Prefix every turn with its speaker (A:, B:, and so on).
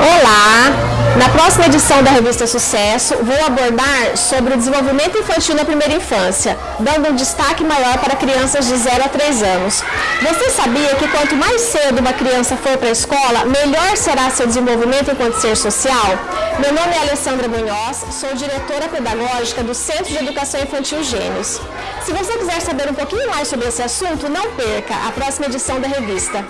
A: Olá! Na próxima edição da revista Sucesso, vou abordar sobre o desenvolvimento infantil na primeira infância, dando um destaque maior para crianças de 0 a 3 anos. Você sabia que quanto mais cedo uma criança for para a escola, melhor será seu desenvolvimento enquanto ser social? Meu nome é Alessandra Munhoz, sou diretora pedagógica do Centro de Educação Infantil Gênios. Se você quiser saber um pouquinho mais sobre esse assunto, não perca a próxima edição da revista.